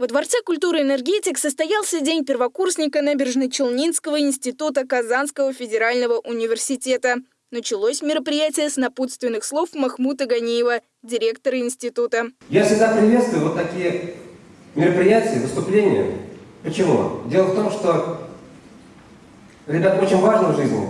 Во Дворце культуры «Энергетик» состоялся День первокурсника Набережно-Челнинского института Казанского федерального университета. Началось мероприятие с напутственных слов Махмута Ганиева, директора института. Я всегда приветствую вот такие мероприятия, выступления. Почему? Дело в том, что, ребят, очень важно в жизни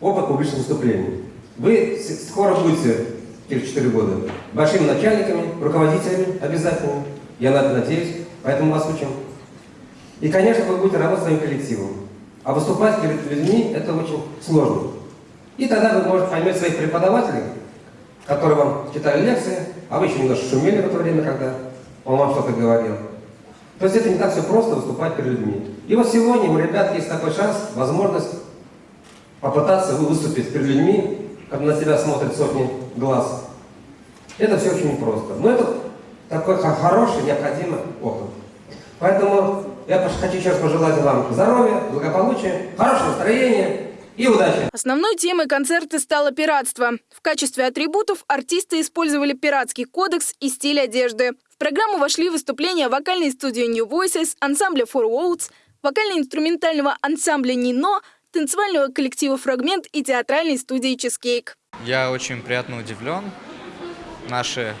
опыт публичных выступлений. Вы скоро будете, через 4 года, большими начальниками, руководителями обязательно. Я на это надеюсь, поэтому вас учим. И, конечно, вы будете работать своим коллективом. А выступать перед людьми – это очень сложно. И тогда вы, может, поймете своих преподавателей, которые вам читали лекции, а вы еще немножко шумели в это время, когда он вам что-то говорил. То есть это не так все просто выступать перед людьми. И вот сегодня у ребят есть такой шанс, возможность попытаться выступить перед людьми, когда на тебя смотрят сотни глаз. Это все очень непросто. Но это такой хороший, необходимый опыт. Поэтому я хочу раз пожелать вам здоровья, благополучия, хорошего настроения, и удачи! Основной темой концерта стало пиратство. В качестве атрибутов артисты использовали пиратский кодекс и стиль одежды. В программу вошли выступления вокальной студии New Voices, ансамбля Four Worlds, вокально-инструментального ансамбля Нино, танцевального коллектива «Фрагмент» и театральной студии «Чизкейк». Я очень приятно удивлен. Наши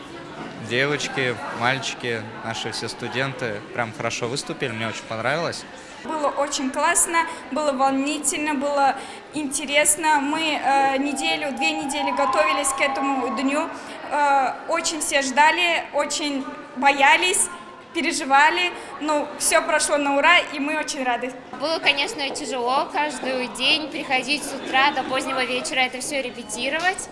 девочки, мальчики, наши все студенты прям хорошо выступили, мне очень понравилось. Было очень классно, было волнительно, было интересно. Мы э, неделю, две недели готовились к этому дню. Э, очень все ждали, очень боялись переживали, но все прошло на ура, и мы очень рады. Было, конечно, тяжело каждый день приходить с утра до позднего вечера это все репетировать.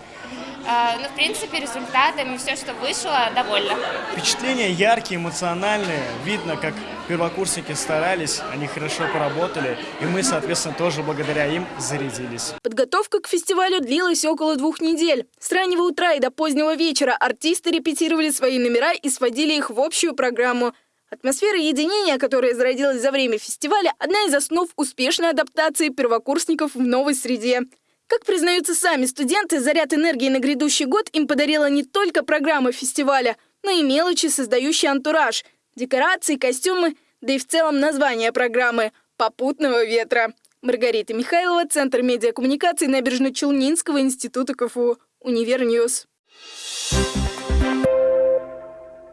А, Но, ну, в принципе, результатами все, что вышло, довольно. Впечатления яркие, эмоциональные. Видно, как первокурсники старались, они хорошо поработали, и мы, соответственно, тоже благодаря им зарядились. Подготовка к фестивалю длилась около двух недель. С раннего утра и до позднего вечера артисты репетировали свои номера и сводили их в общую программу. Атмосфера единения, которая зародилась за время фестиваля, одна из основ успешной адаптации первокурсников в новой среде. Как признаются сами студенты, заряд энергии на грядущий год им подарила не только программа фестиваля, но и мелочи, создающие антураж, декорации, костюмы, да и в целом название программы «Попутного ветра». Маргарита Михайлова, Центр медиакоммуникации Набережно-Челнинского института КФУ, Univer News. Thank